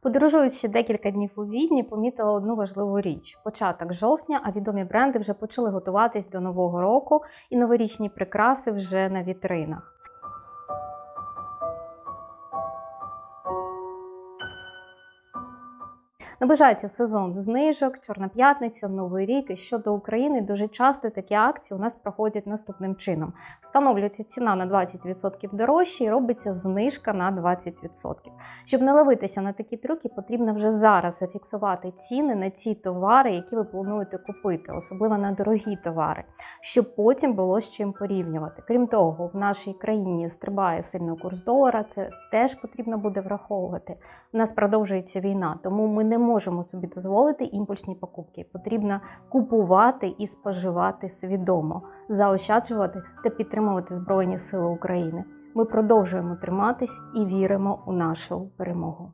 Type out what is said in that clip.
Подорожуючи декілька днів у Відні, помітила одну важливу річ: початок жовтня, а відомі бренди вже почали готуватись до нового року, і новорічні прикраси вже на вітринах. Наближається сезон знижок, Чорна п'ятниця, Новий рік. І щодо України, дуже часто такі акції у нас проходять наступним чином: встановлюється ціна на 20% дорожче і робиться знижка на 20%. Щоб не ловитися на такі трюки, потрібно вже зараз зафіксувати ціни на ті товари, які ви плануєте купити, особливо на дорогі товари, щоб потім було з чим порівнювати. Крім того, в нашій країні стрибає сильно курс долара. Це теж потрібно буде враховувати. У нас продовжується війна, тому ми не можемо собі дозволити імпульсні покупки. Потрібно купувати і споживати свідомо, заощаджувати та підтримувати Збройні Сили України. Ми продовжуємо триматись і віримо у нашу перемогу.